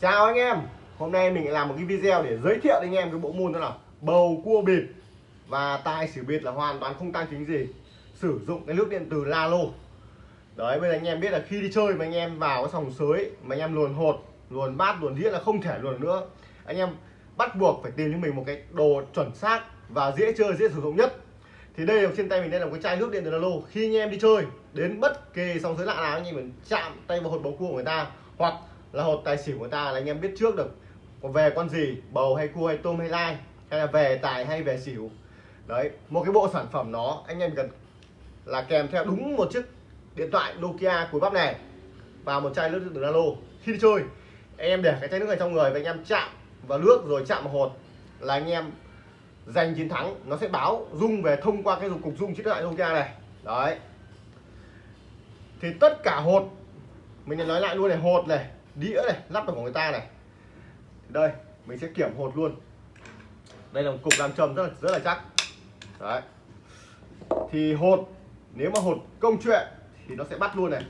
Chào anh em. Hôm nay mình làm một cái video để giới thiệu đến anh em cái bộ môn đó là bầu cua bịp. Và tài xỉu bịp là hoàn toàn không tăng chính gì. Sử dụng cái nước điện từ Lalo. Đấy bây giờ anh em biết là khi đi chơi mà anh em vào cái sòng sới Mà anh em luồn hột, luồn bát, luồn đĩa là không thể luồn nữa. Anh em bắt buộc phải tìm cho mình một cái đồ chuẩn xác và dễ chơi, dễ sử dụng nhất. Thì đây là trên tay mình đây là một cái chai nước điện từ Lalo. Khi anh em đi chơi đến bất kỳ sòng sới lạ nào anh em mình chạm tay vào hột bầu cua của người ta. Hoặc là hột tài xỉu của ta là anh em biết trước được có về con gì, bầu hay cua hay tôm hay lai, hay là về tài hay về xỉu. Đấy, một cái bộ sản phẩm nó anh em cần là kèm theo đúng một chiếc điện thoại Nokia cuối bắp này và một chai nước từ Nalo khi đi chơi, anh em để cái chai nước này trong người và anh em chạm vào nước rồi chạm vào hột là anh em giành chiến thắng. Nó sẽ báo rung về thông qua cái cục rung chiếc điện thoại Nokia này. Đấy. Thì tất cả hột, mình nói lại luôn này, hột này đĩa này lắp vào của người ta này. Đây, mình sẽ kiểm hột luôn. Đây là một cục làm trầm rất là rất là chắc. Đấy. Thì hột, nếu mà hột công chuyện thì nó sẽ bắt luôn này.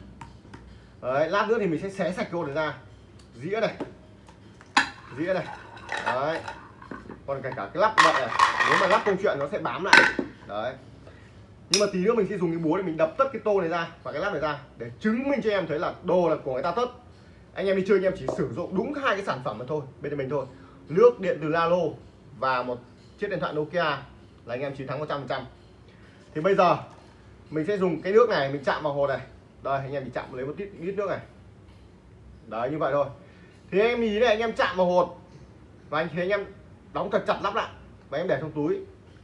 Đấy, lát nữa thì mình sẽ xé sạch cái hột này ra. Dĩa này. Dĩa này. Đấy. Còn cả cả cái lắp vậy này, nếu mà lắp công chuyện nó sẽ bám lại. Đấy. Nhưng mà tí nữa mình sẽ dùng cái búa để mình đập tất cái tô này ra và cái lắp này ra để chứng minh cho em thấy là đồ là của người ta tất anh em đi chơi anh em chỉ sử dụng đúng hai cái sản phẩm mà thôi bên mình thôi. Nước điện từ Lalo và một chiếc điện thoại Nokia là anh em chiến thắng 100% thì bây giờ mình sẽ dùng cái nước này mình chạm vào hồ này. Đây anh em chỉ chạm lấy một ít, ít nước này. Đấy như vậy thôi. Thì anh em ý này anh em chạm vào hột và anh thấy anh em đóng thật chặt lắp lại và em để trong túi.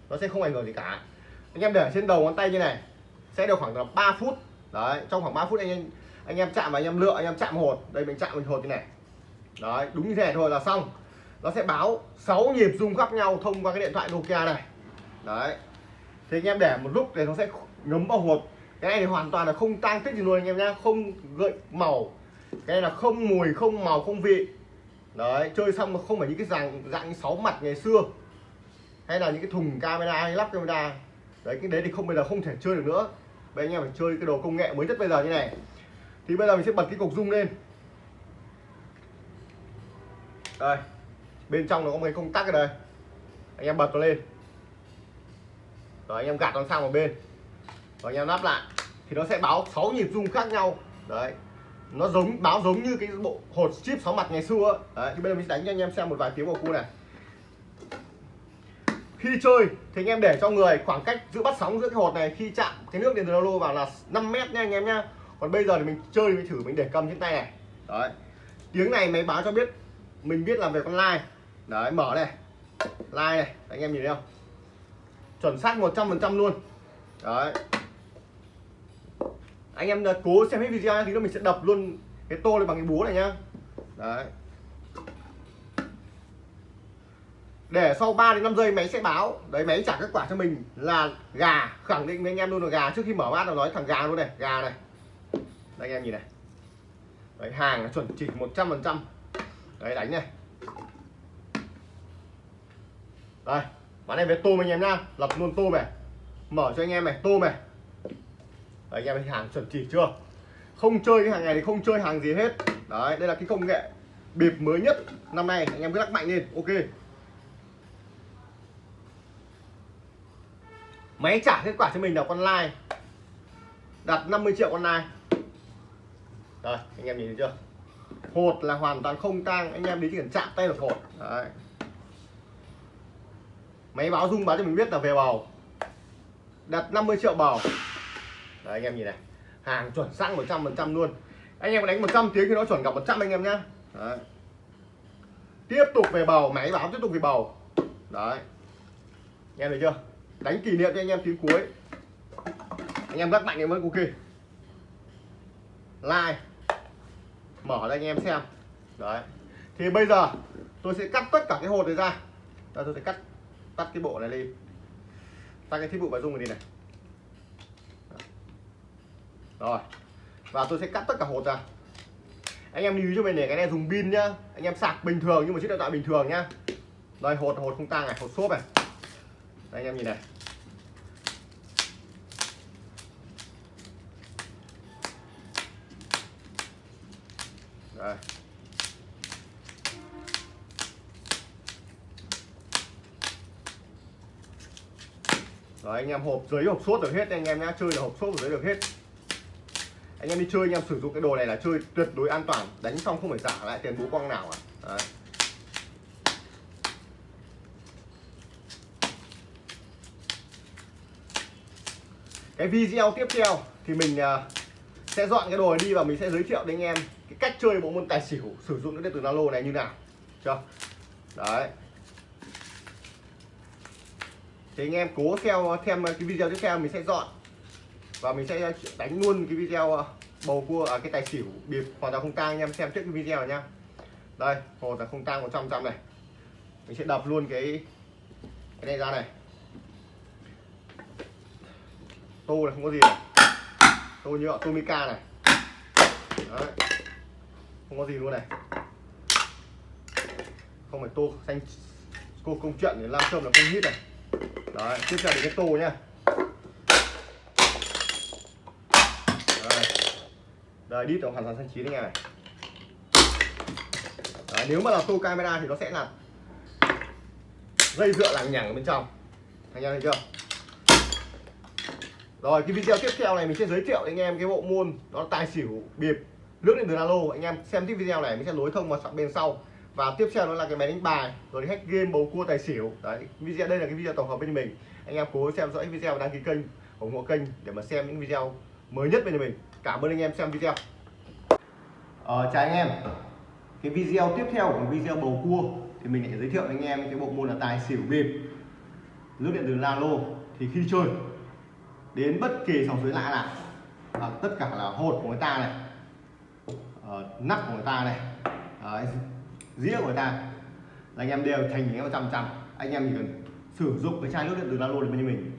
Nó sẽ không ảnh hưởng gì cả. Anh em để trên đầu ngón tay như này sẽ được khoảng là 3 phút. Đấy trong khoảng 3 phút anh em anh em chạm và anh em lựa, anh em chạm hột. Đây, mình chạm mình hột như này. Đấy, đúng như thế này thôi là xong. Nó sẽ báo 6 nhịp rung khác nhau thông qua cái điện thoại Nokia này. Đấy. Thì anh em để một lúc thì nó sẽ ngấm vào hột. Cái này thì hoàn toàn là không tăng tích gì luôn anh em nhá. Không gợi màu. Cái này là không mùi, không màu, không vị. Đấy, chơi xong mà không phải những cái dạng dạng sáu mặt ngày xưa. Hay là những cái thùng camera, hay lắp camera. Đấy, cái đấy thì không, bây giờ không thể chơi được nữa. Bây anh em phải chơi cái đồ công nghệ mới nhất bây giờ như này thì bây giờ mình sẽ bật cái cục rung lên. Đây, bên trong nó có một cái công tắc ở đây. Anh em bật nó lên. Rồi, anh em gạt nó sang một bên. Rồi, anh em lắp lại. Thì nó sẽ báo 6 nhịp rung khác nhau. Đấy. Nó giống, báo giống như cái bộ hột chip sáu mặt ngày xưa. Đấy, thì bây giờ mình sẽ đánh cho anh em xem một vài tiếng vào cu này. Khi chơi, thì anh em để cho người khoảng cách giữa bắt sóng giữa cái hột này khi chạm cái nước điện từ lô vào là 5 mét nha anh em nhá còn bây giờ thì mình chơi, mình thử, mình để cầm trên tay này. Đấy. Tiếng này máy báo cho biết mình biết làm về con lai đấy, mở này. Lai này. Anh em nhìn thấy không? Chuẩn xác 100% luôn. Đấy. Anh em cố xem hết video thì mình sẽ đập luôn cái tô này bằng cái búa này nhá. Đấy. Để sau 3 đến 5 giây máy sẽ báo. Đấy, máy trả kết quả cho mình là gà. Khẳng định với anh em luôn là gà. Trước khi mở bát nó nói thằng gà luôn này. Gà này đây anh em nhìn này. Đấy hàng nó chuẩn chỉ 100 phần trăm. Đấy đánh này. Đây bán này về tôm anh em nhá. Lập luôn tôm này. Mở cho anh em này tôm này. Đấy, anh em thấy hàng chuẩn chỉ chưa? Không chơi cái hàng này thì không chơi hàng gì hết. Đấy đây là cái công nghệ bịp mới nhất năm nay. Anh em cứ lắc mạnh lên ok. Máy trả kết quả cho mình là con like đặt 50 triệu con like rồi, anh em nhìn thấy chưa? Hột là hoàn toàn không tang, anh em đi chỉ cần chạm tay được hột. Đấy. Máy báo rung báo cho mình biết là về bầu. Đặt 50 triệu bầu. Đấy, anh em nhìn này. Hàng chuẩn xác 100 phần trăm luôn. Anh em đánh 100 tiếng thì nó chuẩn gặp 100 anh em nhá. Đấy. tiếp tục về bầu, máy báo tiếp tục về bầu. Đấy. Anh em thấy chưa? Đánh kỷ niệm cho anh em tiếng cuối. Anh em rất mạnh em mới ok like mở cho anh em xem. Đấy. Thì bây giờ tôi sẽ cắt tất cả cái hột này ra. Đây, tôi sẽ cắt tắt cái bộ này đi tắt cái thiết bị bảo dung này đi này. Rồi. Và tôi sẽ cắt tất cả hột ra. Anh em lưu ý cho mình để cái này dùng pin nhá. Anh em sạc bình thường nhưng mà chiếc điện thoại bình thường nhá. Đây hột hột không tang này hột xốp này. Đây anh em nhìn này. đây. Đấy, anh em hộp dưới hộp sốt được hết anh em nhá. Chơi là hộp sốt dưới được hết. Anh em đi chơi anh em sử dụng cái đồ này là chơi tuyệt đối an toàn. Đánh xong không phải trả lại tiền bố quăng nào à. Đấy. cái video tiếp theo thì mình à, sẽ dọn cái đồ này đi và mình sẽ giới thiệu đến anh em cách chơi bộ môn tài xỉu, sử dụng cái điện tử Zalo này như nào, chưa? Đấy. Thì anh em cố theo, thêm cái video tiếp theo mình sẽ dọn. Và mình sẽ đánh luôn cái video ờ, bầu cua ở cái tài xỉu bịp hoàn toàn không tang, anh em xem trước cái video này nhá. Đây hồ là không tang 100 trăm này. Mình sẽ đập luôn cái cái này ra này. Tô này không có gì này. Tô nhựa tô mica này. Đấy không có gì luôn này. Không phải tô xanh cô công chuyện để làm cơm là không hít này. Đấy tiếp theo đến cái tô nhá. Đấy. đây đít hoàn toàn xanh chín anh em này. Đấy, nếu mà là tô camera thì nó sẽ là dây dựa lằng nhằng ở bên trong. Anh em thấy chưa? Rồi cái video tiếp theo này mình sẽ giới thiệu anh em cái bộ môn đó là tài xỉu bịp lướt lên từ alo anh em xem tiếp video này mình sẽ nối thông vào bên sau. Và tiếp theo đó là cái máy đánh bài rồi hack game bầu cua tài xỉu. Đấy video đây là cái video tổng hợp bên mình. Anh em cố xem dõi video và đăng ký kênh ủng hộ kênh để mà xem những video mới nhất bên mình. Cảm ơn anh em xem video. Ờ, chào anh em. Cái video tiếp theo của video bầu cua thì mình lại giới thiệu anh em cái bộ môn là tài xỉu bịp. Lướt điện từ lalo thì khi chơi đến bất kỳ sòng suối lạ nào à, tất cả là hột của người ta này Ờ, nắp của người ta này. Ờ, Đấy, dĩa của người ta. Là anh em đều thành những trăm trăm. Anh em chỉ cần sử dụng cái chai nước điện từ Lalo để bên mình.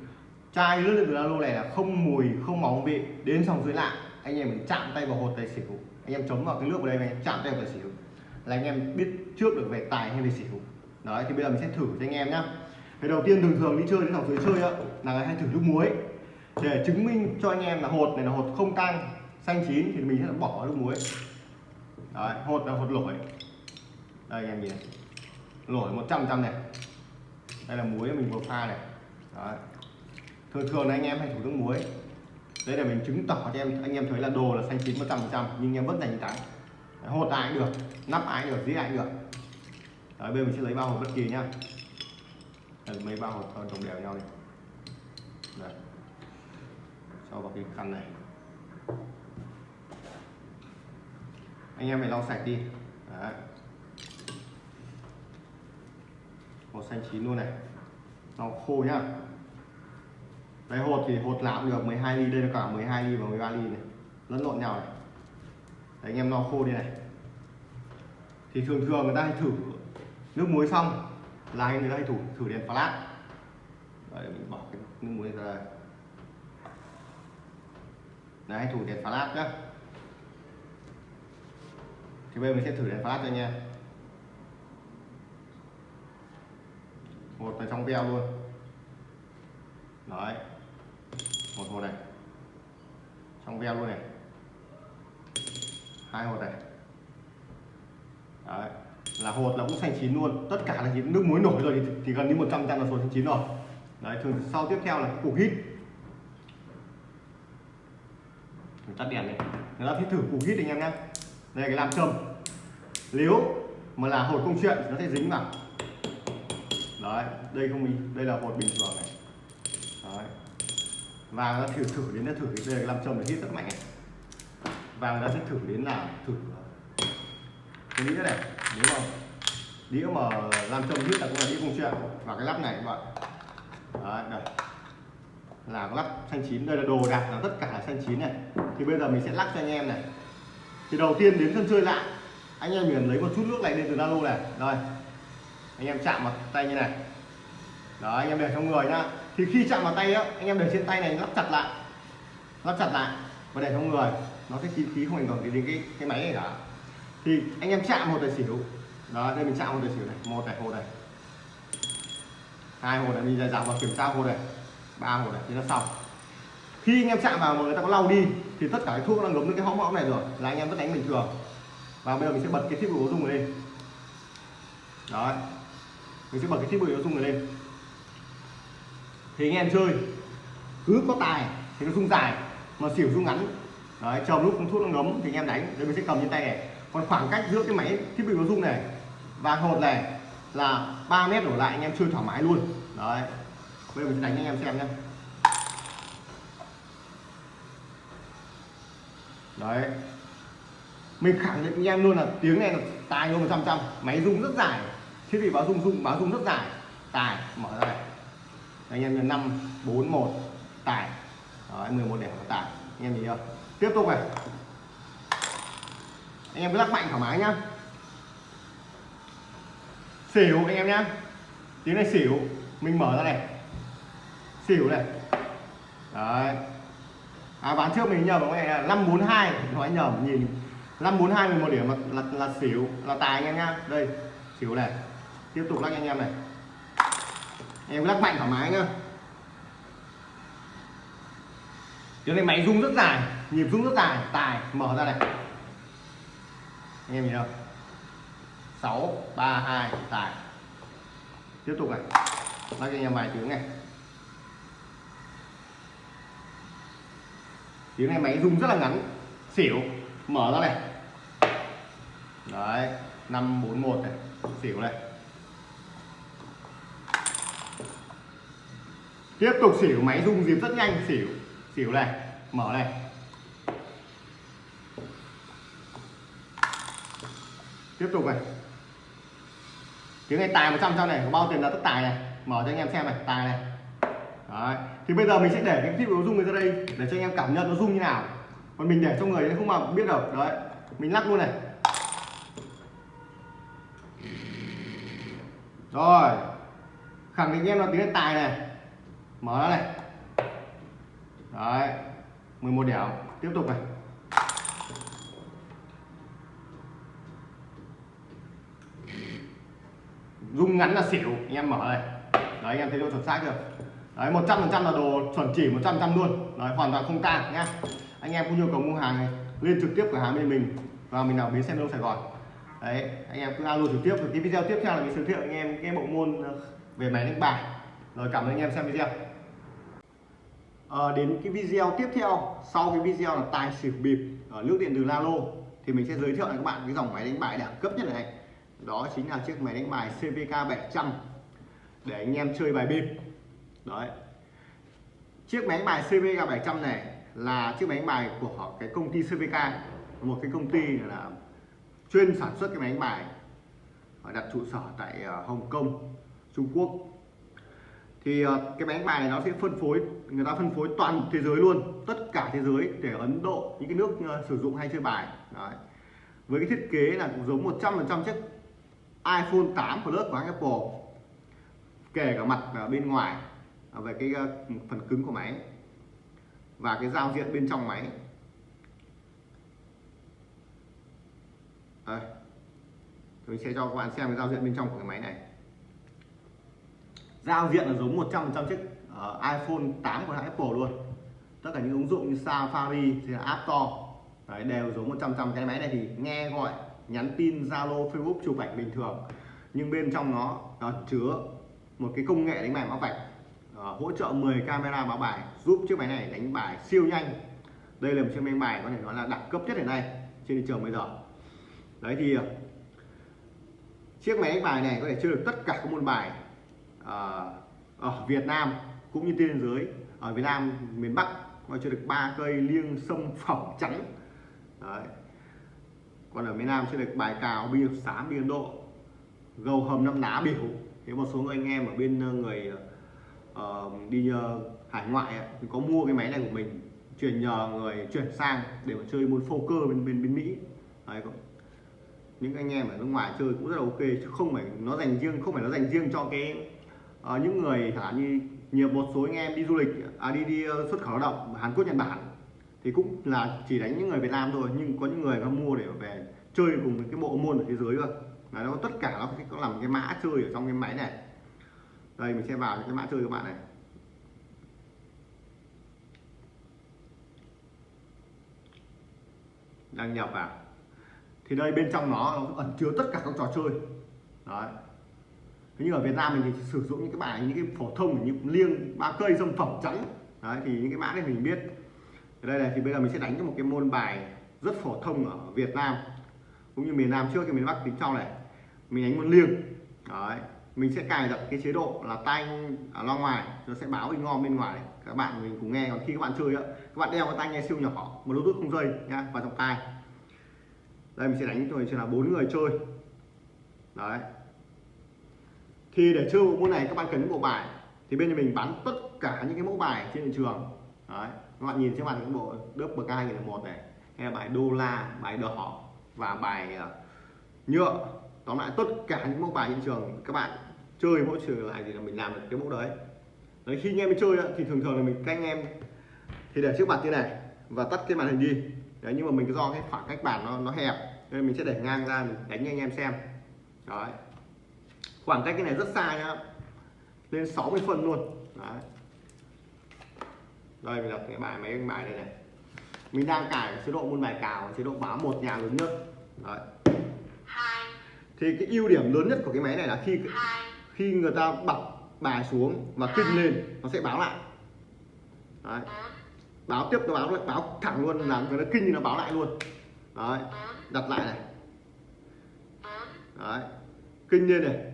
Chai nước điện từ Lalo này là không mùi không máu vị. Đến xong dưới lạ anh em mình chạm tay vào hột tài xỉu. Anh em chấm vào cái nước vào đây này chạm tay vào tài xỉu. Là anh em biết trước được về tài hay về xỉu. Đấy thì bây giờ mình sẽ thử cho anh em nhá. Cái đầu tiên thường thường đi chơi đến sòng dưới chơi á là người hay thử nước muối. Để chứng minh cho anh em là hột này là hột không tăng xanh chín thì mình sẽ bỏ nước muối đấy hột là hột lỗi đây anh em nhìn lỗi 100 trăm này. Đây là muối mình vừa pha này. Đấy. thường thường là anh em hay thủ nước muối. Đây là mình chứng tỏ cho em anh em thấy là đồ là xanh chín 100 trăm nhưng em vẫn giành thắng hột ai cũng được nắp ai cũng được dĩa ai cũng được. Đấy, bây giờ mình sẽ lấy bao hột bất kỳ nhá. Mấy bao hột đồng đều nhau này đấy. cho vào cái khăn này anh em phải lau sạch đi. Đấy. màu xanh chín luôn này. Lau khô nhá. Đây hột thì hột nào cũng được 12 ly đây là cả 12 ly và 13 ly này. Lẫn lộn nhau này. Đấy, anh em lau khô đi này. Thì thường thường người ta hay thử nước muối xong là anh người ta hay thử thử đèn flash Đấy, mình bỏ cái nước muối ra đây. Đấy thử đèn flash nhá thì bây giờ mình sẽ thử đèn flash cho anh em. Một là trong veo luôn. Đấy. Một hột này. Trong veo luôn này. Hai hột này. Đấy. Là hột là cũng xanh chín luôn. Tất cả là chín nước muối nổi rồi thì, thì gần như 100 trăm là số xanh chín rồi. Đấy thường sau tiếp theo là cục hít. Mình tắt đèn này người ta thích thử cục hít anh em nhé đây là cái làm châm nếu mà là hột công chuyện nó sẽ dính vào. Đấy, đây không đây là hột bình thường này. Đấy. Và nó thử thử đến nó thử. Đây là làm châm để hít rất mạnh này. và người ta sẽ thử đến là thử. Cái đĩa này, nếu mà đĩa mà làm châm hít là cũng là đĩa công chuyện. Và cái lắp này các bạn. Đấy, đây. Là lắp xanh chín. Đây là đồ đạc là tất cả là xanh chín này. Thì bây giờ mình sẽ lắc cho anh em này thì đầu tiên đến sân chơi lại, anh em liền lấy một chút nước này lên từ nano này. Rồi, anh em chạm vào tay như này. Đó, anh em để trong người nhá. Thì khi chạm vào tay á, anh em để trên tay này lắp chặt lại. Lắp chặt lại và để trong người. Nó sẽ khí khí không ảnh hưởng đến cái cái máy này cả. Thì anh em chạm một tài xỉu. Đó, đây mình chạm một tài xỉu này. Một này hồ này. Hai hồ này, mình dài dạo và kiểm tra hồ này. Ba hồ này, thì nó xong. Khi anh em chạm vào mà người ta có lau đi thì tất cả cái thuốc đang ngấm lên cái hõm hõm này rồi. Là anh em vẫn đánh bình thường. Và bây giờ mình sẽ bật cái thiết bị báo dung này lên. Đấy. Mình sẽ bật cái thiết bị báo dung này lên. Thì anh em chơi. Cứ có tài thì nó rung dài, mà xỉu rung ngắn. Đấy, chờ lúc thuốc nó ngấm thì anh em đánh. Đây mình sẽ cầm trên tay này. Còn khoảng cách giữa cái máy thiết bị báo dung này và hột này là 3 mét đổ lại, anh em chơi thoải mái luôn. Đấy. Bây giờ mình sẽ đánh anh em xem nhé đấy. Mình khẳng định anh em luôn là tiếng này là tài luôn một trăm trăm. Máy rung rất dài. Thiết bị báo rung rung báo rung rất dài. Tài mở ra này anh em là năm bốn một tài. Đấy, 11 điểm của tài. Anh em nhìn chưa? Tiếp tục này. Anh em cứ lắc mạnh thoải mái nhá. Xỉu anh em nhá. Tiếng này xỉu. Mình mở ra này. Xỉu này. Đấy à bán trước mình nhầm này là năm bốn hai nói nhầm nhìn. năm bốn hai một điểm là, là là xỉu là tài anh em nhá đây xỉu này. Tiếp tục lắc anh em này. Em lắc mạnh thoải mái nhá. Tiếng này máy rung rất dài nhịp rung rất dài. Tài mở ra này. Anh em nhìn không sáu ba hai tài. Tiếp tục này. Lắc anh em vài tiếng này. Tiếng này máy rung rất là ngắn. Xỉu, mở ra này. Đấy, năm bốn một này. Xỉu này. Tiếp tục xỉu, máy rung dịp rất nhanh. Xỉu xỉu này, mở này. Tiếp tục này. Tiếng này tài 100 trăm này có bao tiền là tất tài này. Mở cho anh em xem này, tài này. Đấy. thì bây giờ mình sẽ để cái thiết bị nó rung này ra đây để cho anh em cảm nhận nó rung như nào. Còn mình để cho người không mà biết được. Đấy, mình lắc luôn này. Rồi, khẳng định em là tiếng tài này. Mở ra này. Đấy 11 điểm tiếp tục này. Rung ngắn là xỉu. Anh em mở này. Đấy, anh em thấy độ chuẩn xác chưa? Đấy 100 phần trăm là đồ chuẩn chỉ 100 trăm luôn. Đấy hoàn toàn không tang nhá. Anh em có nhu cầu mua hàng này lên trực tiếp cửa hàng bên mình và mình nào bến xe đông Sài Gòn. Đấy anh em cứ alo trực tiếp. Rồi cái video tiếp theo là mình giới thiệu anh em cái bộ môn ờ, về máy đánh bài. Rồi cảm ơn anh em xem video. À, đến cái video tiếp theo sau cái video là tài xỉu bịp ở nước điện từ Lalo thì mình sẽ giới thiệu cho các bạn cái dòng máy đánh bài đẳng cấp nhất này. Đó chính là chiếc máy đánh bài CVK 700 để anh em chơi bài bịp đấy. Chiếc máy bài CVK 700 này là chiếc máy bài của cái công ty CVK một cái công ty là chuyên sản xuất cái máy bài và đặt trụ sở tại ờ, Hồng Kông, Trung Quốc. Thì ờ, cái máy bài này nó sẽ phân phối, người ta phân phối toàn thế giới luôn, tất cả thế giới để Ấn Độ, những cái nước ờ, sử dụng hay chơi bài. Đấy. với cái thiết kế là cũng giống 100% chiếc iPhone 8 Plus của Apple, kể cả mặt ở bên ngoài. Ờ, về cái ờ, phần cứng của máy và cái giao diện bên trong máy. Đây. Tôi sẽ cho các bạn xem cái giao diện bên trong của cái máy này. Giao diện là giống 100% chiếc uh, iPhone 8 của hãng Apple luôn. Tất cả những ứng dụng như Safari thì là App Store Đấy, đều giống 100% cái máy này thì nghe gọi nhắn tin Zalo Facebook chụp ảnh bình thường nhưng bên trong nó, nó chứa một cái công nghệ đánh bài mã vạch. Ờ, hỗ trợ 10 camera báo bài, giúp chiếc máy này đánh bài siêu nhanh. Đây là một chiếc máy bài có thể nói là đẳng cấp nhất hiện nay trên thị trường bây giờ. Đấy thì ờ, chiếc máy đánh bài này có thể chơi được tất cả các môn bài ờ, ở Việt Nam cũng như trên thế giới. Ở Việt Nam, miền Bắc có chơi được ba cây liêng sâm phẩm trắng. Đấy. còn ở miền Nam chơi được bài cào bi xám biên Độ gầu hầm năm ná biểu. Thế một số người anh em ở bên người uh, đi uh, hải ngoại ấy, thì có mua cái máy này của mình chuyển nhờ người chuyển sang để mà chơi môn poker bên bên bên Mỹ. Đấy, những anh em ở nước ngoài chơi cũng rất là ok chứ không phải nó dành riêng không phải nó dành riêng cho cái uh, những người thả như nhiều một số anh em đi du lịch à đi đi uh, xuất khẩu lao động Hàn Quốc Nhật Bản thì cũng là chỉ đánh những người Việt Nam thôi nhưng có những người nó mua để về chơi cùng cái bộ môn ở thế giới cơ. Là nó tất cả nó có làm cái mã chơi ở trong cái máy này đây mình sẽ vào cái mã chơi các bạn này. Đăng nhập vào. Thì đây bên trong nó, nó ẩn chứa tất cả các trò chơi. Đấy. Thế nhưng ở Việt Nam mình thì sử dụng những cái bài những cái phổ thông như liêng ba cây dâm phẩm trắng. Đấy thì những cái mã này mình biết. Ở đây này thì bây giờ mình sẽ đánh cho một cái môn bài rất phổ thông ở Việt Nam. Cũng như miền Nam trước cái miền Bắc tính sau này. Mình đánh môn liêng. Đấy mình sẽ cài đặt cái chế độ là tai ở à, loa ngoài, nó sẽ báo in ngon bên ngoài này. các bạn mình cùng nghe, còn khi các bạn chơi á, các bạn đeo cái tai nghe siêu nhỏ một bluetooth không dây nhá vào trong tai. Đây, mình sẽ đánh thôi sẽ là bốn người chơi. Đấy. Thì để chơi bộ môn này, các bạn cần những bộ bài. Thì bên nhà mình bán tất cả những cái mẫu bài trên thị trường. Đấy. Các bạn nhìn trên màn những bộ đớp bậc hai nghìn một này. Hay là bài đô la, bài đỏ và bài à, nhựa tóm lại, tất cả những mẫu bài trên trường, các bạn chơi mỗi trường lại thì là mình làm được cái mẫu đấy. Đấy, khi anh em chơi thì thường thường là mình các anh em. Thì để trước mặt như này và tắt cái màn hình đi. Đấy, nhưng mà mình do cái khoảng cách bàn nó nó hẹp, nên mình sẽ để ngang ra, mình đánh anh em xem. Đấy. Khoảng cách cái này rất xa nhá. Lên 60 phân luôn. Đấy. Đây, mình đặt cái bài mấy cái bài này này. Mình đang cài chế độ môn bài cào, chế độ báo một nhà lớn nhất. Đấy thì cái ưu điểm lớn nhất của cái máy này là khi khi người ta bật bài xuống và kinh lên nó sẽ báo lại. Đấy. báo tiếp nó báo lại báo thẳng luôn là người ta kinh thì nó báo lại luôn. Đấy. Đặt lại này. Đấy. Kinh lên này.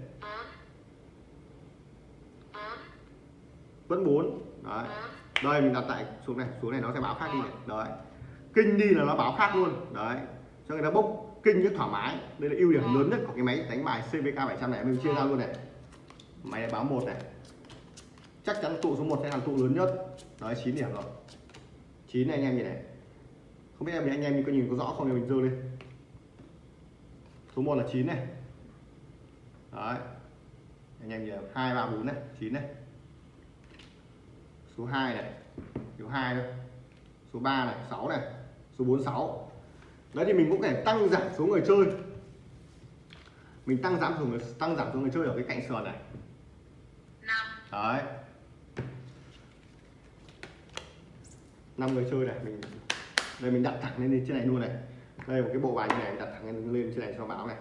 Vẫn bốn. Đấy. Đây mình đặt tại xuống này. Xuống này nó sẽ báo khác đi này. Đấy. Kinh đi là nó báo khác luôn. Đấy. Cho người ta bốc kinh rất thoải mái. Đây là ưu điểm lớn nhất của cái máy đánh bài CVK 700 này mình chia ra luôn này. Máy này báo một này. Chắc chắn tụ số 1 sẽ là tụ lớn nhất. Đấy 9 điểm rồi. 9 này anh em nhìn này. Không biết em anh em có nhìn có rõ không? Thì mình dơ lên. Số 1 là 9 này. Đấy. Anh em nhìn hai ba bốn này. 9 này. Số 2 này. Số 2 thôi. Số 3 này 6 này. Số 46 đấy thì mình cũng thể tăng giảm số người chơi. Mình tăng giảm số người tăng giảm số người chơi ở cái cạnh sườn này. Đấy. Năm người chơi này mình đây mình đặt thẳng lên trên này luôn này. Đây một cái bộ bài như này đặt thẳng lên, lên trên này cho báo này.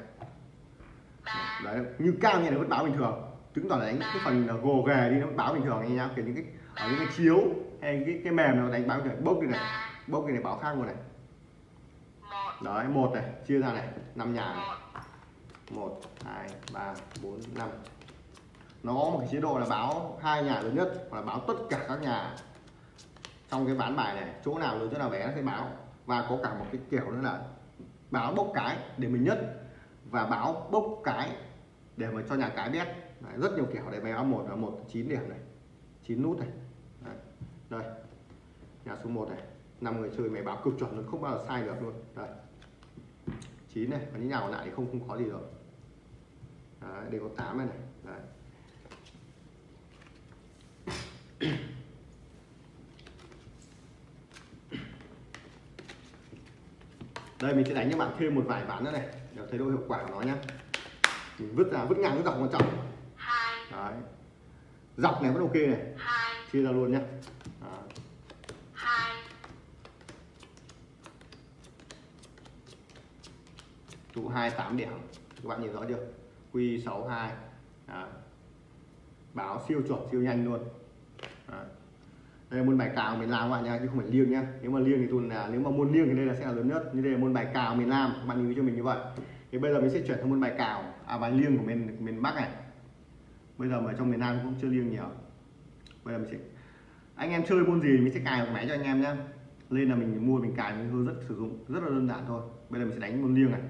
Đấy như cao như này vẫn báo bình thường. Chứng tỏ là đánh cái phần gồ ghề đi nó báo bình thường anh nhá. Kiểu những cái ở những cái chiếu hay cái cái mềm nó đánh báo bình thường. Bốc đi này bốc đi này báo khác luôn này đấy một này chia ra này năm nhà này. một hai ba bốn năm. Nó có một cái chế độ là báo hai nhà lớn nhất hoặc là báo tất cả các nhà. Trong cái ván bài này chỗ nào lớn chỗ nào bé nó sẽ báo. Và có cả một cái kiểu nữa là báo bốc cái để mình nhất và báo bốc cái để mà cho nhà cái biết. Đấy, rất nhiều kiểu để báo một là một chín điểm này chín nút này. Đấy. đây. Nhà số 1 này năm người chơi mày báo cực chuẩn luôn không bao giờ sai được luôn. Đây. 9 này còn những nhà còn lại thì không không có gì rồi. Đấy, đây có 8 này này. Đấy. đây mình sẽ đánh cho bạn thêm một vài ván nữa này để thấy độ hiệu quả của nó nhá. Mình vứt ra vứt ngang cái dọc quan trọng đấy. Dọc này vẫn ok này. Chia ra luôn nhá. Đấy. Hai tám điểm. Các bạn nhìn rõ chưa? Q 62 Đấy. báo siêu chuẩn, siêu nhanh luôn. Đấy. đây là môn bài cào miền Nam các bạn nha chứ không phải liêng nhá. Nếu mà liêng thì tuần là nếu mà môn liêng thì đây là sẽ là lớn nhất. Như đây là môn bài cào miền Nam, các bạn lưu ý cho mình như vậy. Thì bây giờ mình sẽ chuyển sang môn bài cào à bài liêng của miền miền Bắc này. Bây giờ mà trong miền Nam cũng chưa liêng nhiều. Bây giờ mình sẽ anh em chơi môn gì mình sẽ cài một máy cho anh em nhá. Lên là mình mua, mình cài, mình hướng rất, sử dụng rất là đơn giản thôi. Bây giờ mình sẽ đánh môn liêng này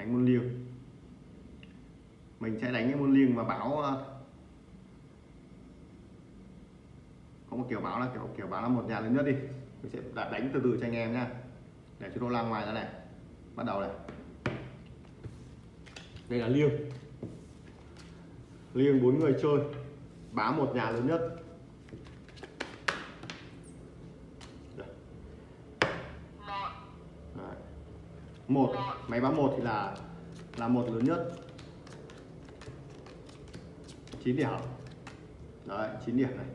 đánh môn liêng. Mình sẽ đánh cái môn liêng và báo ờ, có một kiểu báo là kiểu kiểu báo là một nhà lớn nhất đi. Mình sẽ đánh từ từ cho anh em nhá. Để cho nó la ngoài ra này. Bắt đầu này. Đây là liêng. Liêng bốn người chơi. Báo một nhà lớn nhất. Một máy báo một thì là là một lớn nhất. 9 điểm. Đấy 9 điểm này.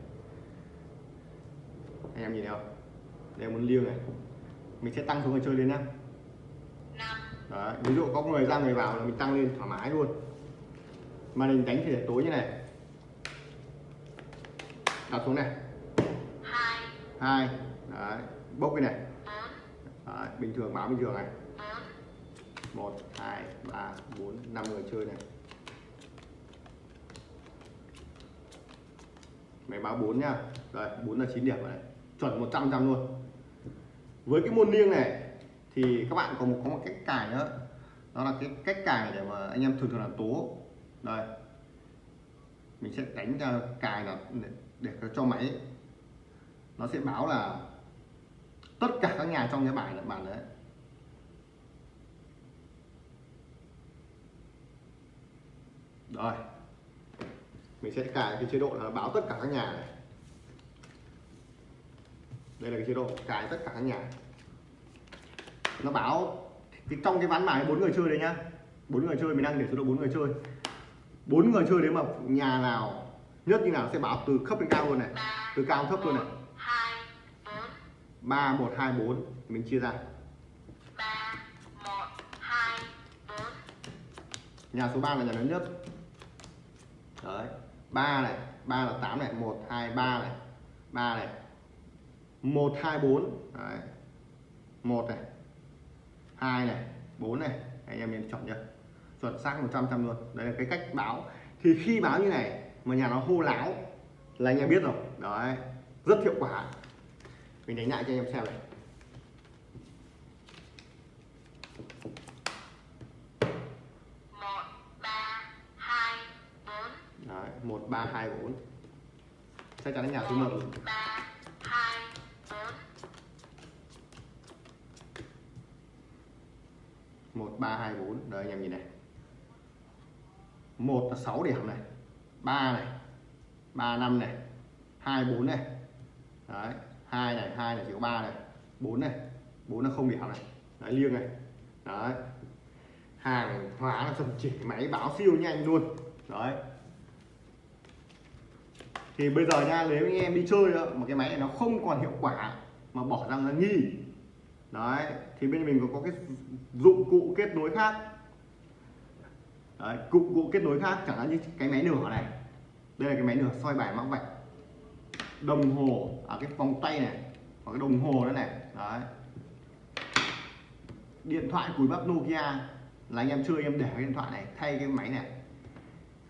Anh em nhìn thấy không? Đây muốn liêng này. Mình sẽ tăng số người chơi lên nhá. Đấy ví dụ có người ra người vào là mình tăng lên thoải mái luôn. Mà mình đánh thì để tối như này. Đặt xuống này. Hai. Đấy bốc cái này. Đấy, bình thường báo bình thường này một hai ba bốn năm người chơi này. Máy báo 4 nhá rồi 4 là 9 điểm rồi này. Chuẩn 100 trăm luôn. Với cái môn liêng này thì các bạn có một có một cách cài nữa. Đó là cái cách cài để mà anh em thường thường là tố. Đây. Mình sẽ đánh ra cài là để, để cho máy. Nó sẽ báo là tất cả các nhà trong cái bài là bản đấy. Rồi. Mình sẽ cài cái chế độ là báo tất cả các nhà này. Đây là cái chế độ cài tất cả các nhà. Nó báo cái trong cái ván bài bốn người chơi đấy nhá. Bốn người chơi, mình đang để số độ bốn người chơi. Bốn người chơi đấy mà nhà nào, nhất như nào sẽ báo từ thấp đến cao luôn này. Từ cao thấp luôn này. ba một hai bốn, mình chia ra. Nhà số 3 là nhà lớn nhất đấy. Ba này, ba là 8 này, một, hai, ba này. Ba này. Một, hai, bốn. Đấy. Một này. Hai này. Bốn này. Anh em nên chọn chưa chuẩn xác 100 trăm luôn. Đây là cái cách báo. Thì khi báo như này, mà nhà nó hô láo là anh em biết rồi. Đấy. Rất hiệu quả. Mình đánh lại cho anh em xem này. Đấy, 1 3 2 4. Chắc chắn là nhà thứ 1. 3 2 4. 1 3 2 4. Đây anh em nhìn này. 1 là 6 điểm này. 3 này. 3 5 này. 2 4 này. Đấy, 2 này, 2 này chỉ có 3 này. 4 này. 4 là không điểm này. Đấy liêng này. Đấy. Hàng hóa là chuẩn chỉ máy báo siêu nhanh luôn. Đấy, thì bây giờ nha nếu anh em đi chơi đó, mà cái máy này nó không còn hiệu quả mà bỏ ra là nghi đấy thì bên mình có, có cái dụng cụ kết nối khác. Đấy, dụng cụ kết nối khác chẳng hạn như cái máy nửa này. Đây là cái máy nửa soi bài mắc vạch. Đồng hồ ở à, cái vòng tay này và cái đồng hồ đó này. Đấy. Điện thoại cùi bắp Nokia là anh em chơi em để cái điện thoại này thay cái máy này.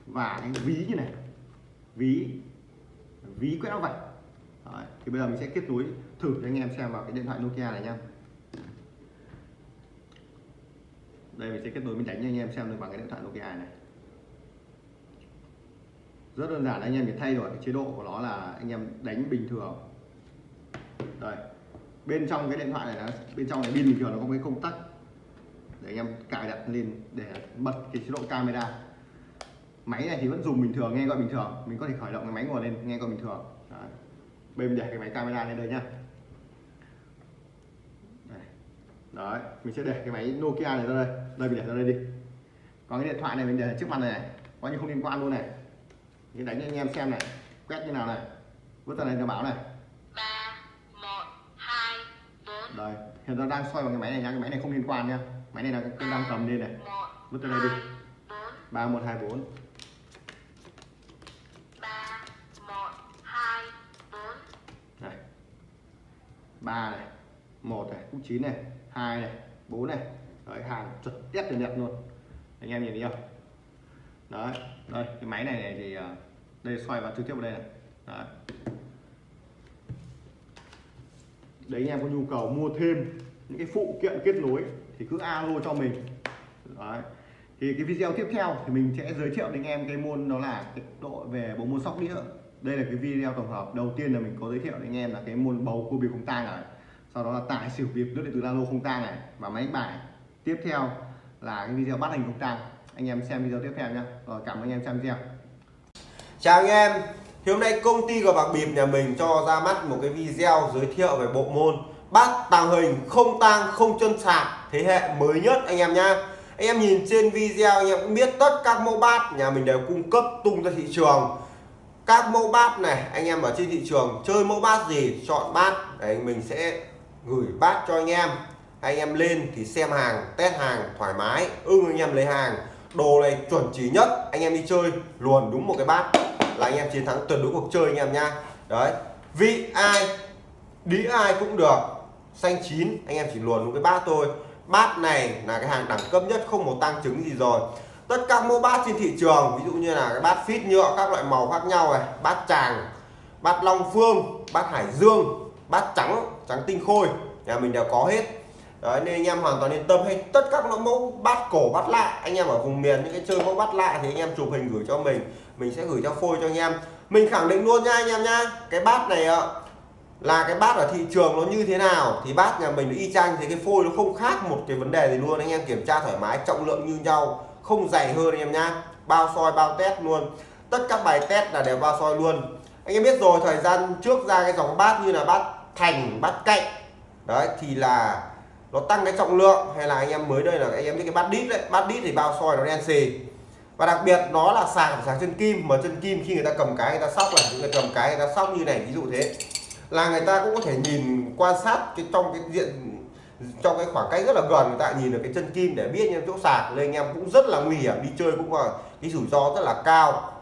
Và cái ví như này. Ví ví quét nó vạch. Đấy, thì bây giờ mình sẽ kết nối thử cho anh em xem vào cái điện thoại Nokia này nha đây mình sẽ kết nối mình đánh cho anh em xem được bằng cái điện thoại Nokia này rất đơn giản anh em chỉ thay đổi cái chế độ của nó là anh em đánh bình thường. Đây bên trong cái điện thoại này là bên trong này pin bình thường nó có cái công tắc để anh em cài đặt lên để bật cái chế độ camera máy này thì vẫn dùng bình thường nghe gọi bình thường. Mình có thể khởi động cái máy ngồi lên nghe gọi bình thường. Đấy. bên để cái máy camera lên đây nhá. Đấy mình sẽ để cái máy Nokia này ra đây. Đây mình để ra đây đi. Còn cái điện thoại này mình để trước mặt này, này. Coi như không liên quan luôn này. Mình đánh cho anh em xem này. Quét như nào này. Vứt ra đây cho báo này. đây hiện tại đang xoay vào cái máy này nha cái máy này không liên quan nha máy này là đang cầm lên này. Vứt ra đây đi. ba một hai bốn ba này một này cũng chín này hai này bốn này. Đấy hàng chuẩn test tiền đẹp luôn. Anh em nhìn thấy không? Đấy đây cái máy này, này thì à, đây xoay vào trực tiếp vào đây này. Đấy. đấy anh em có nhu cầu mua thêm những cái phụ kiện kết nối thì cứ alo cho mình. Đấy. Thì cái video tiếp theo thì mình sẽ giới thiệu đến anh em cái môn đó là cái độ về bộ môn sóc đĩa đây là cái video tổng hợp đầu tiên là mình có giới thiệu đến anh em là cái môn bầu cua bịp không tang này sau đó là tải xỉu bịp nước điện tử lalo không tang này và máy bài. Tiếp theo là cái video bắt hình không tang. Anh em xem video tiếp theo nhé rồi, cảm ơn anh em xem video. Chào anh em. Thì hôm nay công ty của bạc bịp nhà mình cho ra mắt một cái video giới thiệu về bộ môn bát tàng hình không tang, không chân sạc thế hệ mới nhất anh em nhá. Anh em nhìn trên video anh em cũng biết tất các mẫu bát nhà mình đều cung cấp tung ra thị trường các mẫu bát này, anh em ở trên thị trường chơi mẫu bát gì, chọn bát để mình sẽ gửi bát cho anh em. Anh em lên thì xem hàng, test hàng, thoải mái, ưng anh em lấy hàng. Đồ này chuẩn chỉ nhất, anh em đi chơi, luồn đúng một cái bát là anh em chiến thắng tuyệt đối cuộc chơi anh em nha đấy, vị ai đĩ ai cũng được. Xanh chín, anh em chỉ luồn một cái bát thôi. Bát này là cái hàng đẳng cấp nhất, không một tăng chứng gì rồi tất cả mẫu bát trên thị trường, ví dụ như là cái bát phít nhựa, các loại màu khác nhau này, bát tràng, bát long phương, bát hải dương, bát trắng trắng tinh khôi, nhà mình đều có hết. Đấy, nên anh em hoàn toàn yên tâm hay tất các mẫu bát cổ, bát lạ, anh em ở vùng miền, những cái chơi mẫu bát lạ thì anh em chụp hình gửi cho mình mình sẽ gửi cho phôi cho anh em. Mình khẳng định luôn nha anh em nha cái bát này ạ, là cái bát ở thị trường nó như thế nào, thì bát nhà mình y chang, thì cái phôi nó không khác một cái vấn đề gì luôn. Anh em kiểm tra thoải mái, trọng lượng như nhau không dày hơn anh em nhá. Bao soi, bao test luôn. Tất các bài test là đều bao soi luôn. Anh em biết rồi, thời gian trước ra cái dòng bát như là bát thành, bát cạnh. Đấy, thì là nó tăng cái trọng lượng, hay là anh em mới đây là anh em biết cái bát đít đấy. Bát đít thì bao soi nó đen xì. Và đặc biệt nó là sạc sạc chân kim, mà chân kim khi người ta cầm cái, người ta sóc này người cầm cái, người ta sóc như này, ví dụ thế. Là người ta cũng có thể nhìn quan sát cái trong cái diện trong cái khoảng cách rất là gần, người ta nhìn được cái chân kim để biết em chỗ sạc nên anh em cũng rất là nguy hiểm, đi chơi cũng là cái rủi ro rất là cao.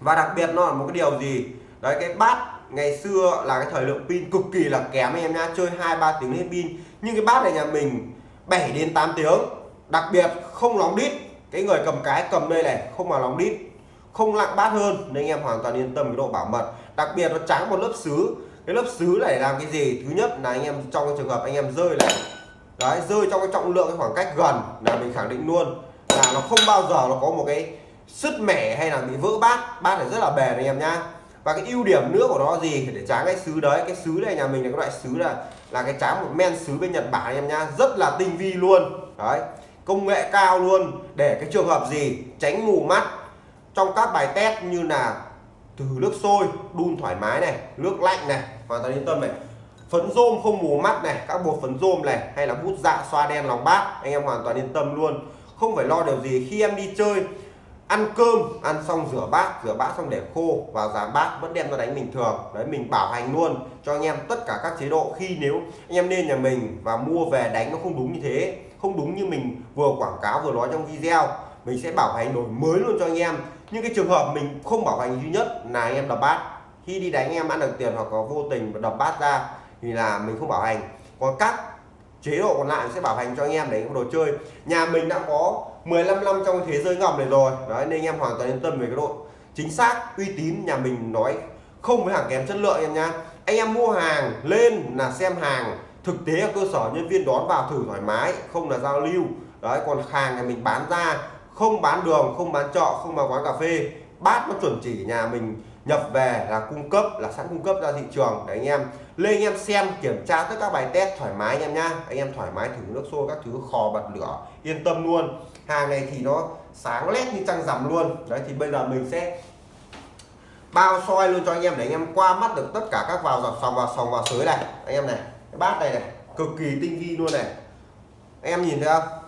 Và đặc biệt nó là một cái điều gì? Đấy, cái bát ngày xưa là cái thời lượng pin cực kỳ là kém anh em nha chơi hai, ba tiếng hết pin. Nhưng cái bát này nhà mình 7 đến 8 tiếng, đặc biệt không lóng đít. Cái người cầm cái cầm đây này, không mà lóng đít, không lặng bát hơn, nên anh em hoàn toàn yên tâm cái độ bảo mật. Đặc biệt nó trắng một lớp sứ cái lớp sứ này làm cái gì? Thứ nhất là anh em trong cái trường hợp anh em rơi này. Đấy, rơi trong cái trọng lượng cái khoảng cách gần là mình khẳng định luôn. Là nó không bao giờ nó có một cái sứt mẻ hay là bị vỡ bát. Bát này rất là bền anh em nhá. Và cái ưu điểm nữa của nó gì? Để tráng cái sứ đấy. Cái sứ này nhà mình là cái loại sứ là là cái tráng một men sứ bên Nhật Bản anh em nhá. Rất là tinh vi luôn. Đấy, công nghệ cao luôn. Để cái trường hợp gì? Tránh mù mắt. Trong các bài test như là từ nước sôi, đun thoải mái này, nước lạnh này, hoàn toàn yên tâm này. Phấn rôm không mù mắt này, các bột phấn rôm này, hay là bút dạ xoa đen lòng bát, anh em hoàn toàn yên tâm luôn. Không phải lo điều gì khi em đi chơi, ăn cơm, ăn xong rửa bát rửa bát xong để khô, vào giảm bát vẫn đem ra đánh bình thường. Đấy, mình bảo hành luôn cho anh em tất cả các chế độ. Khi nếu anh em lên nhà mình và mua về đánh nó không đúng như thế, không đúng như mình vừa quảng cáo vừa nói trong video, mình sẽ bảo hành đổi mới luôn cho anh em những cái trường hợp mình không bảo hành duy nhất là anh em đập bát. Khi đi đánh anh em ăn được tiền hoặc có vô tình đập bát ra thì là mình không bảo hành. Còn các chế độ còn lại sẽ bảo hành cho anh em đánh đồ chơi. Nhà mình đã có 15 năm trong thế giới ngầm này rồi. Đấy, nên anh em hoàn toàn yên tâm về cái độ chính xác, uy tín nhà mình nói không với hàng kém chất lượng em nha anh em mua hàng lên là xem hàng, thực tế ở cơ sở nhân viên đón vào thử thoải mái, không là giao lưu. Đấy, còn hàng này mình bán ra không bán đường không bán trọ, không bán quán cà phê bát nó chuẩn chỉ nhà mình nhập về là cung cấp là sẵn cung cấp ra thị trường. Để anh em. Lên anh em xem kiểm tra tất các bài test thoải mái anh em nhá. Anh em thoải mái thử nước xô, các thứ khò bật lửa yên tâm luôn. Hàng này thì nó sáng lét như trăng rằm luôn. Đấy thì bây giờ mình sẽ bao soi luôn cho anh em để anh em qua mắt được tất cả các vào dọc sòng vào sòng vào sới này. Anh em này cái bát này này cực kỳ tinh vi luôn này. Anh em nhìn thấy không?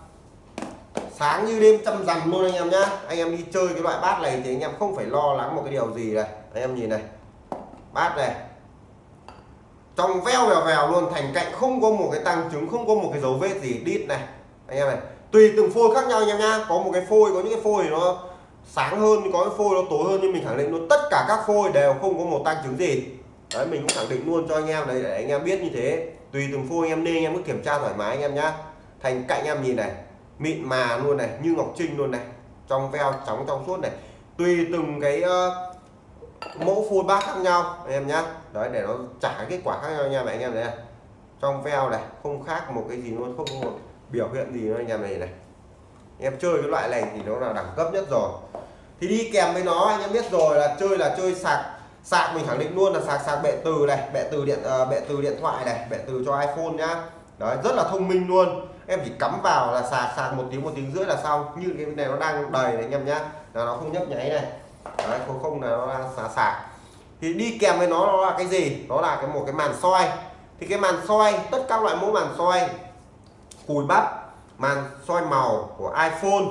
Sáng như đêm trăm rằm luôn anh em nhá. Anh em đi chơi cái loại bát này thì anh em không phải lo lắng một cái điều gì này. Anh em nhìn này. Bát này. Trong veo vèo vèo luôn thành cạnh không có một cái tăng chứng, không có một cái dấu vết gì đít này. Anh em này tùy từng phôi khác nhau anh em nhá. Có một cái phôi có những cái phôi nó sáng hơn có cái phôi nó tối hơn nhưng mình khẳng định luôn tất cả các phôi đều không có một tăng chứng gì. Đấy mình cũng khẳng định luôn cho anh em đấy để anh em biết như thế. Tùy từng phôi anh em nên anh em cứ kiểm tra thoải mái anh em nhá. Thành cạnh em nhìn này mịn mà luôn này như ngọc trinh luôn này trong veo trắng trong suốt này. Tùy từng cái uh, mẫu phun bát khác nhau anh em nhá. Đấy để nó trả kết quả khác nhau nha anh em này trong veo này không khác một cái gì luôn không một biểu hiện gì nữa anh em này này. Em chơi cái loại này thì nó là đẳng cấp nhất rồi. Thì đi kèm với nó anh em biết rồi là chơi là chơi sạc sạc mình khẳng định luôn là sạc sạc bệ từ này bệ từ điện uh, bệ từ điện thoại này bệ từ cho iPhone nhá. Đấy rất là thông minh luôn em chỉ cắm vào là sạc sạc một tiếng một tiếng rưỡi là xong. Như cái này nó đang đầy này anh em nhá. Là nó không nhấp nháy này. Đấy, không không là nó đang sạc sạc. Thì đi kèm với nó nó là cái gì? Đó là cái một cái màn soi. Thì cái màn soi, tất các loại mẫu màn soi. Cùi bắp, màn soi màu của iPhone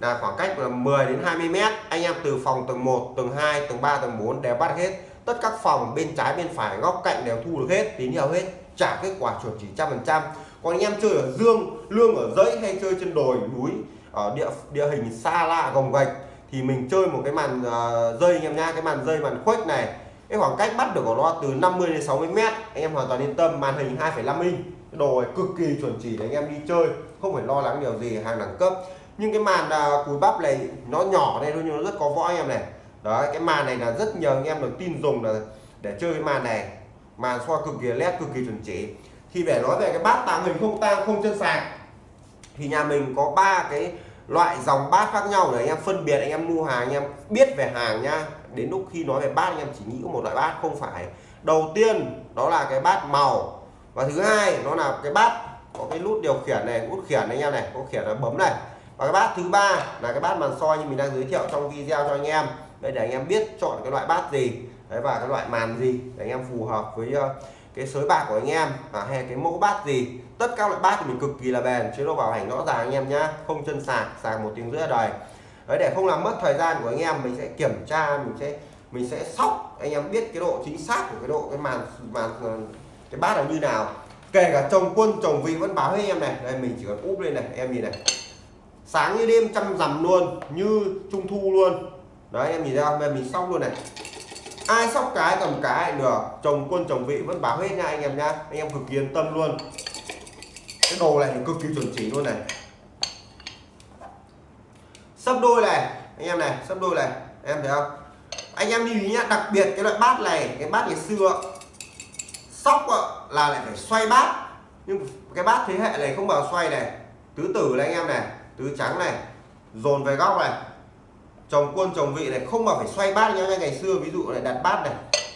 là khoảng cách là 10 đến 20 mét. Anh em từ phòng tầng 1 tầng 2 tầng 3 tầng 4 đều bắt hết. Tất các phòng bên trái, bên phải, góc cạnh đều thu được hết, tín hiệu hết, trả kết quả chuẩn chỉ trăm phần trăm còn anh em chơi ở dương lương ở dãy hay chơi trên đồi núi ở địa địa hình xa lạ gồng gạch thì mình chơi một cái màn uh, dây anh em nha cái màn dây màn khuếch này. Cái khoảng cách bắt được của nó từ 50 đến 60 mét anh em hoàn toàn yên tâm màn hình 2,5 inch. Cái đồ này cực kỳ chuẩn chỉ để anh em đi chơi không phải lo lắng điều gì hàng đẳng cấp. Nhưng cái màn uh, cùi bắp này nó nhỏ đây thôi nhưng nó rất có võ anh em này. Đấy cái màn này là rất nhiều anh em được tin dùng là để chơi cái màn này. Màn soi cực kỳ led cực kỳ chuẩn chỉ thì để nói về cái bát tàng hình không tang, không chân sạc thì nhà mình có ba cái loại dòng bát khác nhau để anh em, phân biệt anh em mua hàng, anh em biết về hàng nha. đến lúc khi nói về bát, anh em chỉ nghĩ một loại bát, không phải. Đầu tiên, đó là cái bát màu. Và thứ hai, nó là cái bát có cái nút điều khiển này, nút khiển anh em này, có khiển là bấm này. Và cái bát thứ ba là cái bát màn soi như mình đang giới thiệu trong video cho anh em. Đây để anh em biết chọn cái loại bát gì, đấy, và cái loại màn gì để anh em phù hợp với ờ, cái sới bạc của anh em à, hay cái mẫu bát gì tất các loại bát thì mình cực kỳ là bền chế độ bảo hành rõ ràng anh em nhá không chân sạc sạc một tiếng rưỡi là đời đấy để không làm mất thời gian của anh em mình sẽ kiểm tra mình sẽ mình sẽ sóc anh em biết cái độ chính xác của cái độ cái màn màn ờ, cái bát là như nào. Kể cả chồng quân chồng vị vẫn báo với em này. Đây mình chỉ cần úp lên này em nhìn này. Sáng như đêm chăm rằm luôn như trung thu luôn. Đấy em nhìn ra mình xong luôn này ai sóc cái cầm cái, được. Chồng quân, chồng vị, vẫn báo hết nha anh em nha. Anh em cực kỳ yên tâm luôn. Cái đồ này cực kỳ chuẩn chỉ luôn này. Sấp đôi này, anh em này sấp đôi này. Em thấy không? Anh em lưu ý nhá, đặc biệt cái loại bát này, cái bát ngày xưa, sóc là lại phải xoay bát. Nhưng cái bát thế hệ này không bao xoay này. Tứ tử này anh em này, tứ trắng này, dồn về góc này chồng quân, chồng vị này không mà phải xoay bát nhá, ngày xưa ví dụ này đặt bát này,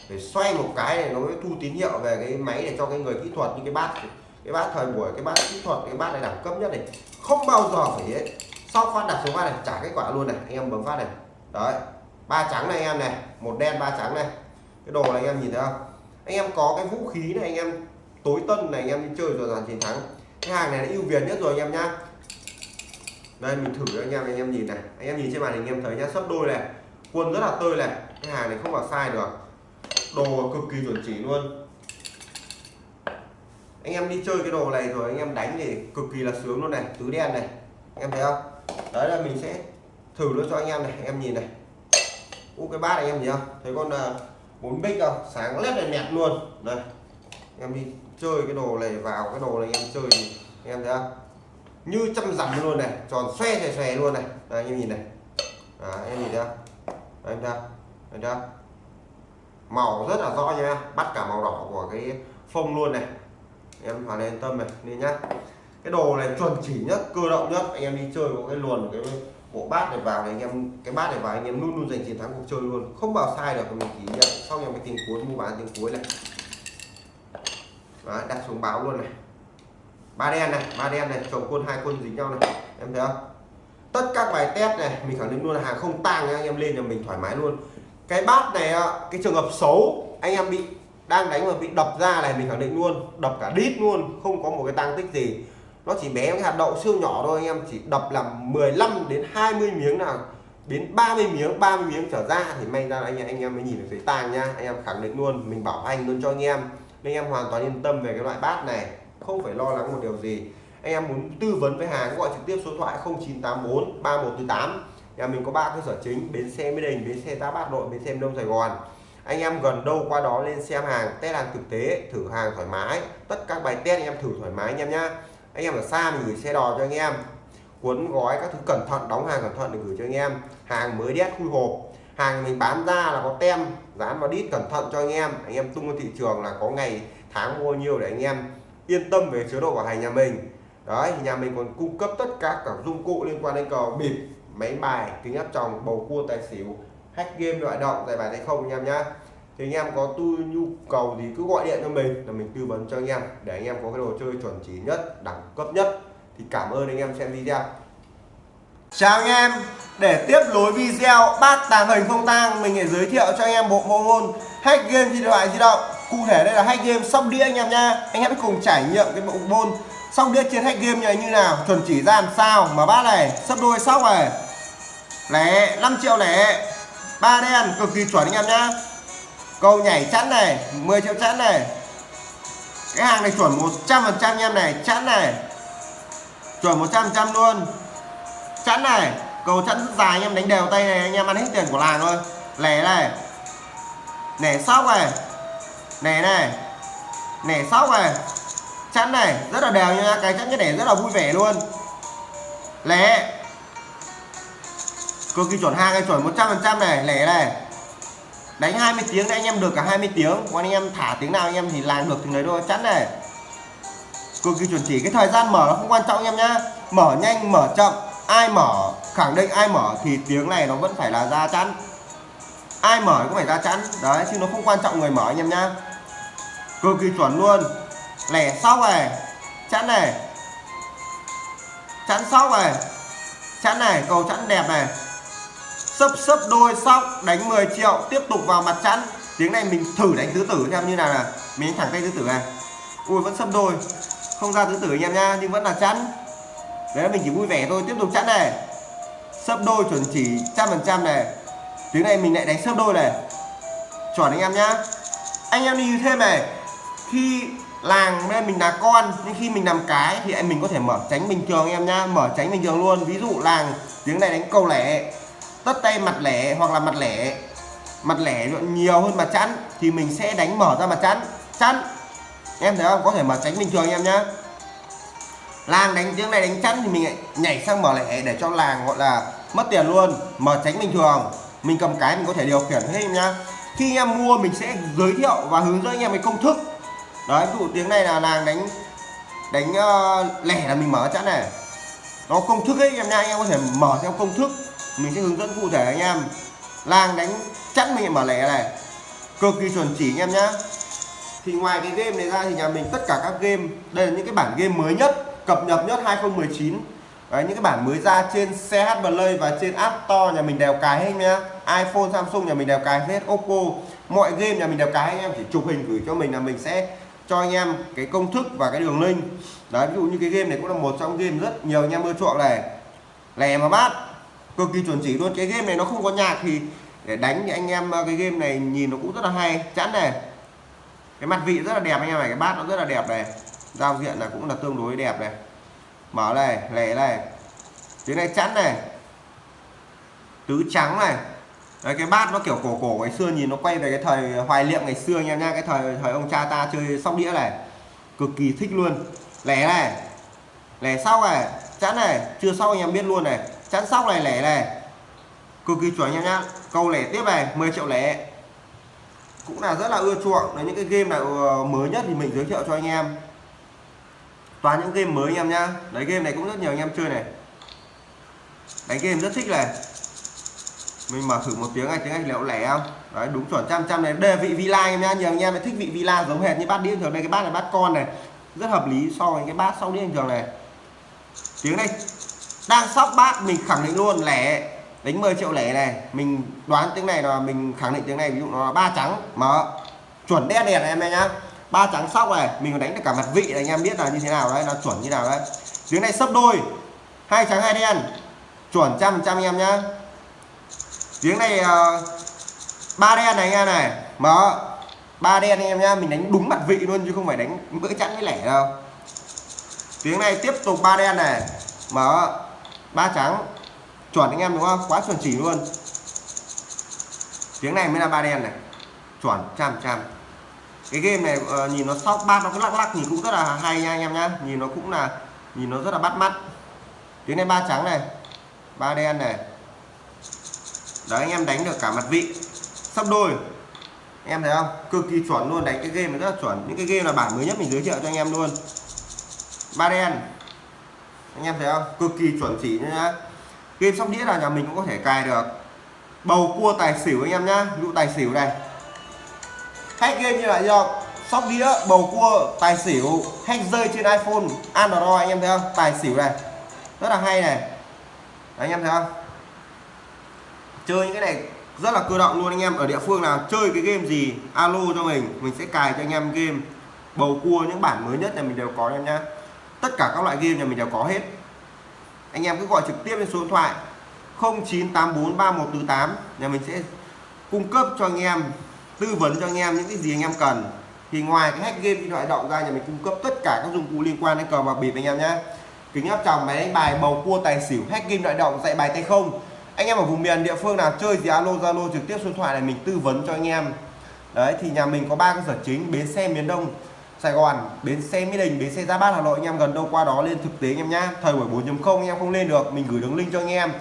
phải xoay một cái này nó mới thu tín hiệu về cái máy để cho cái người kỹ thuật, như cái bát cái bát thời buổi, cái bát kỹ thuật, cái bát này đẳng cấp nhất này, không bao giờ phải thế sau phát đặt số bát này trả kết quả luôn này, anh em bấm phát này. Đấy, ba trắng này anh em này, một đen, ba trắng này. Cái đồ này anh em nhìn thấy không? Anh em có cái vũ khí này, anh em tối tân này, anh em đi chơi rồi giành chiến thắng. Cái hàng này là ưu việt nhất rồi anh em nhá đây, mình thử cho anh em anh em nhìn này. Anh em nhìn trên màn hình, anh em thấy nhá sấp đôi này. Quân rất là tươi này. Cái hàng này không vào sai được. Đồ cực kỳ chuẩn chỉ luôn. Anh em đi chơi cái đồ này rồi, anh em đánh thì cực kỳ là sướng luôn này. Tứ đen này. Anh em thấy không? Đấy là mình sẽ thử luôn cho anh em này. Anh em nhìn này. U, cái bát này anh em nhìn không? Thấy con à, bốn bích không? Sáng lét này nẹt luôn. Đây. Anh em đi chơi cái đồ này, vào cái đồ này anh em chơi thì anh em thấy không? Như trăm dặm luôn này tròn xoe xoe xoe luôn này. Đây, anh em nhìn này. À, anh em nhìn ra anh ra anh thấy màu rất là rõ nha. Bắt cả màu đỏ của cái phông luôn này. Em hoàn yên tâm này nên nhá. Cái đồ này chuẩn chỉ nhất cơ động nhất. Anh em đi chơi có cái luồn cái bộ bát này vào thì anh em cái bát này vào anh em luôn luôn giành chiến thắng cuộc chơi luôn. Không bao sai được mình chỉ nhận. Xong em cái tiếng cuối mua bán tiếng cuối này. Đó, đặt xuống báo luôn này ba đen này, ba đen này, chồng quân, hai quân dính nhau này. Em thấy không? Tất các bài test này, mình khẳng định luôn là hàng không tang anh em lên là mình thoải mái luôn. Cái bát này cái trường hợp xấu, anh em bị, đang đánh mà bị đập ra này, mình khẳng định luôn, đập cả đít luôn, không có một cái tăng tích gì. Nó chỉ bé cái hạt đậu siêu nhỏ thôi, anh em chỉ đập là 15 đến 20 miếng nào, đến 30 miếng 30 miếng trở ra thì may ra anh em anh em mới nhìn được thấy tang nha anh em khẳng định luôn, mình bảo hành luôn cho anh em. Nên anh em hoàn toàn yên tâm về cái loại bát này không phải lo lắng một điều gì. Anh em muốn tư vấn với hàng gọi trực tiếp số thoại 0984 3148 nhà mình có ba cơ sở chính, bến xe mỹ đình, bến xe tá bát nội, bến xe đông, sài gòn. Anh em gần đâu qua đó lên xem hàng, test hàng thực tế, thử hàng thoải mái. Tất các bài test anh em thử thoải mái anh em nhá. Anh em ở xa mình gửi xe đò cho anh em. Cuốn gói các thứ cẩn thận, đóng hàng cẩn thận để gửi cho anh em. Hàng mới đét khui hộp. Hàng mình bán ra là có tem, dán vào đít cẩn thận cho anh em. Anh em tung ra thị trường là có ngày, tháng mua nhiều để anh em yên tâm về chế độ bảo hành nhà mình. Đấy, nhà mình còn cung cấp tất cả các dụng cụ liên quan đến cờ bịp, máy bài, kính áp tròng, bầu cua, tài xỉu, hack game loại động giải bài hay không anh em nhá. Thì anh em có tu nhu cầu gì cứ gọi điện cho mình là mình tư vấn cho anh em để anh em có cái đồ chơi chuẩn chỉ nhất, đẳng cấp nhất. Thì cảm ơn anh em xem video. Chào anh em, để tiếp nối video bát tàng hình không tang, mình sẽ giới thiệu cho anh em bộ môn môn hack game trên điện thoại di động cụ thể đây là hack game sóc đĩa anh em nha anh em hãy cùng trải nghiệm cái bộ môn sóc đĩa trên hack game này như nào, chuẩn chỉ ra làm sao mà bát này, sấp đôi sóc này. Lẻ 5 triệu lẻ. Ba đen, cực kỳ chuẩn anh em nhá. Cầu nhảy chắn này 10 triệu chắn này. Cái hàng này chuẩn 100 phần trăm em này chắn này. Chuẩn 100 trăm luôn. Chắn này, cầu chắn rất dài anh em, đánh đều tay này, anh em ăn hết tiền của làng thôi. Lẻ này. Lẻ sóc này nẻ này. Nẻ sóc này. Chắn này. Rất là đều nha. Cái chắn cái nẻ rất là vui vẻ luôn. Lẻ. Cực kỳ chuẩn hai cái chuẩn 100% này. Lẻ này. Đánh 20 tiếng đấy anh em được cả 20 tiếng. Còn anh em thả tiếng nào anh em thì làm được thì đấy thôi. Chắn này. Cực kỳ chuẩn chỉ. Cái thời gian mở nó không quan trọng anh em nhá. Mở nhanh, mở chậm. Ai mở, khẳng định ai mở thì tiếng này nó vẫn phải là ra chắn. Ai mở cũng phải ra chắn. Đấy, chứ nó không quan trọng người mở anh em nhá cực kỳ chuẩn luôn. Lẻ sóc này chắn này. Chắn sóc này chắn này, cầu chắn đẹp này. Sấp sấp đôi sóc, đánh 10 triệu, tiếp tục vào mặt chắn tiếng này mình thử đánh tứ tử xem như nào nè mình đánh thẳng tay tứ tử này. Ui, vẫn sấp đôi. Không ra tứ tử anh em nha, nhưng vẫn là chắn đấy mình chỉ vui vẻ thôi, tiếp tục chắn này. Sấp đôi chuẩn chỉ trăm phần trăm này. Tiếng này mình lại đánh sấp đôi này. Chuẩn anh em nhá. Anh em đi thêm này khi làng bên mình là con, nhưng khi mình làm cái thì em mình có thể mở tránh bình thường em nhá, mở tránh bình thường luôn. Ví dụ làng tiếng này đánh câu lẻ, tất tay mặt lẻ hoặc là mặt lẻ mặt lẻ nhiều hơn mặt chắn thì mình sẽ đánh mở ra mặt chắn chắn em thấy không? Có thể mở tránh bình thường em nhá. Làng đánh tiếng này đánh chắn thì mình nhảy sang mở lẻ để cho làng gọi là mất tiền luôn. Mở tránh bình thường, mình cầm cái mình có thể điều khiển hết em nhá. Khi anh em mua mình sẽ giới thiệu và hướng dẫn anh em cái công thức đấy ví dụ tiếng này là làng đánh đánh uh, lẻ là mình mở chẵn này. Nó công thức ấy anh em nha anh em có thể mở theo công thức. Mình sẽ hướng dẫn cụ thể anh em. Làng đánh chẵn mình mở lẻ này. Cực kỳ chuẩn chỉ anh em nhá. Thì ngoài cái game này ra thì nhà mình tất cả các game đây là những cái bản game mới nhất cập nhật nhất 2019 Đấy, những cái bản mới ra trên CH Play và trên App Store nhà mình đều cài hết nhá. iPhone Samsung nhà mình đều cài hết Oppo. Mọi game nhà mình đều cài anh em chỉ chụp hình gửi cho mình là mình sẽ cho anh em cái công thức và cái đường link. Đấy, ví dụ như cái game này cũng là một trong game rất nhiều anh em ưa chuộng này. Lè mà bát, cực kỳ chuẩn chỉ luôn. Cái game này nó không có nhạc thì để đánh thì anh em ờ, cái game này nhìn nó cũng rất là hay. Chẵn này. Cái mặt vị rất là đẹp anh em này, cái bát nó rất là đẹp này. Giao diện là cũng là tương đối đẹp này. Mở này, lẻ này. Tiếng này chẵn này. Tứ trắng này. Đấy, cái bát nó kiểu cổ cổ ngày xưa nhìn nó quay về cái thời hoài niệm ngày xưa nha nha cái thời thời ông cha ta chơi sóc đĩa này. Cực kỳ thích luôn. Lẻ này lẻ sau này chắn này chưa sau anh em biết luôn này. Chắn sóc này lẻ này. Cực kỳ chuẩn nha nhá câu lẻ tiếp này 10 triệu lẻ. Cũng là rất là ưa chuộng. Đấy những cái game nào ờ, mới nhất thì mình giới thiệu cho anh em. Toàn những game mới anh em nhá đấy game này cũng rất nhiều anh em chơi này. Đánh game rất thích này mình mở thử một tiếng Anh tiếng anh liệu lẻ không? Đấy, đúng chuẩn, trăm trăm này. Đề vị villa em nhá, nhiều anh em thích vị villa giống hệt như bát đĩa thường. Đây, cái bát này bát con này. Rất hợp lý so với cái bát sau đĩa thường này. Tiếng đây đang sóc bát, mình khẳng định luôn, lẻ. Đánh 10 triệu lẻ này. Mình đoán tiếng này là mình khẳng định tiếng này, ví dụ nó là ba trắng. Mở. Chuẩn đen đẹp em nhá. Ba trắng sóc này, mình còn đánh được cả mặt vị này, anh em biết là như thế nào đấy, nó chuẩn như nào đấy. Tiếng này sấp đôi. Hai trắng, hai đen. Chuẩn trăm trăm em nhá tiếng này ờ, ba đen này anh em này. Mở. Ba đen anh em nhá mình đánh đúng mặt vị luôn chứ không phải đánh bữa chẵn với lẻ đâu. Tiếng này tiếp tục ba đen này. Mở. Ba trắng. Chuẩn anh em đúng không? Quá chuẩn chỉ luôn. Tiếng này mới là ba đen này. Chuẩn trăm trăm. Cái game này uh, nhìn nó sóc bát nó cứ lắc lắc nhìn cũng rất là hay nha anh em nhá. Nhìn nó cũng là nhìn nó rất là bắt mắt. Tiếng này ba trắng này. Ba đen này đấy anh em đánh được cả mặt vị. Sắp đôi. Em thấy không? Cực kỳ chuẩn luôn đánh cái game này rất là chuẩn. Những cái game là bản mới nhất mình giới thiệu cho anh em luôn. Ba đen. Anh em thấy không? Cực kỳ chuẩn chỉ nhá. Game sóc đĩa là nhà mình cũng có thể cài được. Bầu cua tài xỉu anh em nhá. Ví dụ tài xỉu này. Hack game như là do sóc đĩa bầu cua tài xỉu hack rơi trên iphone android anh em thấy không? Tài xỉu này. Rất là hay này. Đấy, anh em thấy không? Chơi những cái này rất là cơ động luôn anh em. Ở địa phương nào chơi cái game gì, alo cho mình mình sẽ cài cho anh em game. Bầu cua, những bản mới nhất là mình đều có anh em nhá. Tất cả các loại game nhà mình đều có hết. Anh em cứ gọi trực tiếp lên số điện thoại 09843148 nhà mình sẽ cung cấp cho anh em, tư vấn cho anh em những cái gì anh em cần. Thì ngoài cái hack game điện thoại động ra nhà mình cung cấp tất cả các dụng cụ liên quan đến cờ bạc bịp anh em nhé kính áp tròng máy đánh bài, bầu cua, tài xỉu, hack game điện động, dạy bài tay không anh em ở vùng miền địa phương nào chơi gì alo, zalo trực tiếp số điện thoại này mình tư vấn cho anh em. Đấy, thì nhà mình có ba cơ sở chính, bến xe miền Đông, Sài Gòn, bến xe Mỹ Đình, bến xe gia Bát, Hà Nội. Anh em gần đâu qua đó lên thực tế anh em nhá. Thời buổi 4.0 anh em không lên được, mình gửi đường link cho anh em.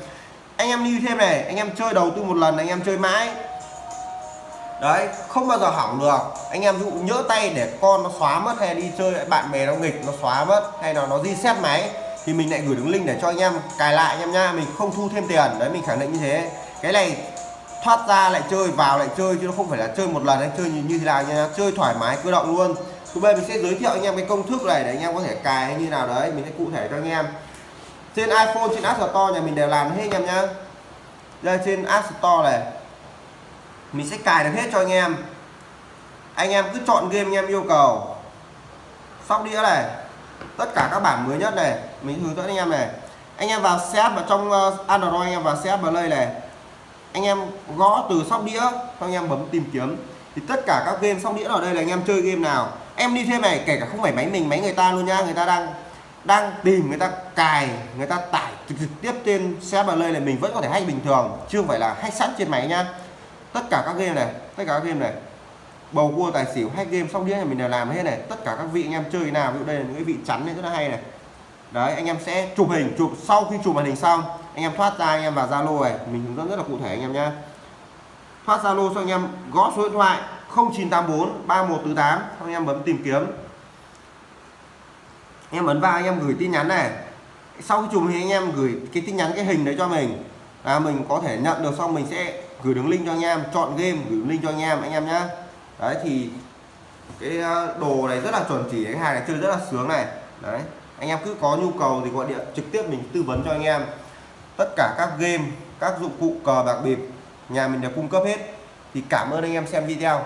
Anh em lưu thêm này, anh em chơi đầu tư một lần, anh em chơi mãi. Đấy, không bao giờ hỏng được. Anh em dụ nhỡ tay để con nó xóa mất hay đi chơi, bạn bè nó nghịch, nó xóa mất, hay là nó reset máy thì mình lại gửi đường link để cho anh em cài lại anh em nha mình không thu thêm tiền. Đấy mình khẳng định như thế. Cái này thoát ra lại chơi vào lại chơi chứ nó không phải là chơi một lần anh chơi như, thế nào nha chơi thoải mái cơ động luôn. Thứ bên mình sẽ giới thiệu anh em cái công thức này để anh em có thể cài hay như nào. Đấy mình sẽ cụ thể cho anh em. Trên iPhone trên App Store nhà mình đều làm hết anh em nhá. Đây trên App Store này mình sẽ cài được hết cho anh em. Anh em cứ chọn game anh em yêu cầu. Sóc đĩa này tất cả các bản mới nhất này mình hướng dẫn anh em này. Anh em vào setup vào trong ờ, Android, anh em vào setup play này. Anh em gõ từ sóc đĩa, xong anh em bấm tìm kiếm. Thì tất cả các game sóc đĩa ở đây là anh em chơi game nào. Em đi thêm này, kể cả không phải máy mình, máy người ta luôn nha. Người ta đang đang tìm, người ta cài, người ta tải trực tiếp trên xe đây này mình vẫn có thể hay bình thường chưa phải là hay sẵn trên máy nha. Tất cả các game này, tất cả các game này. Bầu cua, tài xỉu, hay game sóc đĩa này mình đều làm hết này. Tất cả các vị anh em chơi nào, ví dụ đây là những cái vị chắn này rất là hay này đấy, anh em sẽ chụp hình, chụp sau khi chụp màn hình xong, anh em thoát ra, anh em vào zalo này. Mình hướng dẫn rất là cụ thể anh em nhé thoát zalo cho anh em, gõ số điện thoại 0984 3148 xong anh em bấm tìm kiếm. Anh em ấn vào, anh em gửi tin nhắn này. Sau khi chụp hình, anh em gửi cái tin nhắn, cái hình đấy cho mình. Là mình có thể nhận được, xong mình sẽ gửi đường link cho anh em, chọn game, gửi link cho anh em anh em nhé đấy, thì cái ờ, đồ này rất là chuẩn chỉ, cái hàng này chơi rất là sướng này. Đấy anh em cứ có nhu cầu thì gọi điện trực tiếp mình tư vấn cho anh em. Tất cả các game, các dụng cụ cờ bạc bịp, nhà mình đều cung cấp hết. Thì cảm ơn anh em xem video.